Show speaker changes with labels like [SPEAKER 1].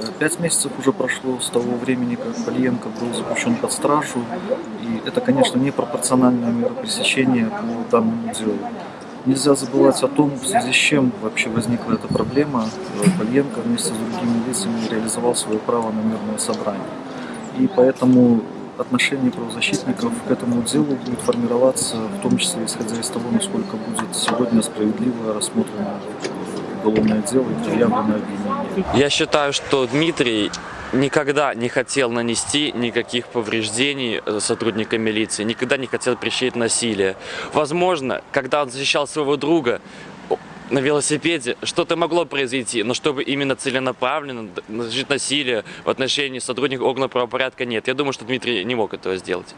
[SPEAKER 1] Э, Пять месяцев уже прошло с того времени, как Пальенко был заключен под стражу, и это, конечно, непропорциональная мера пресечения по данному делу. Нельзя забывать о том, в связи с чем вообще возникла эта проблема. Э, Пальенко вместе с другими лицами реализовал свое право на мирное собрание. И поэтому отношение правозащитников к этому делу будет формироваться, в том числе исходя из того, насколько будет сегодня справедливо рассмотрено уголовное дело и предъявлено обвинение.
[SPEAKER 2] Я считаю, что Дмитрий никогда не хотел нанести никаких повреждений э, сотрудникам милиции, никогда не хотел причинить насилие. Возможно, когда он защищал своего друга на велосипеде, что-то могло произойти, но чтобы именно целенаправленно наносить насилие в отношении сотрудников органов правопорядка, нет. Я думаю, что Дмитрий не мог этого сделать.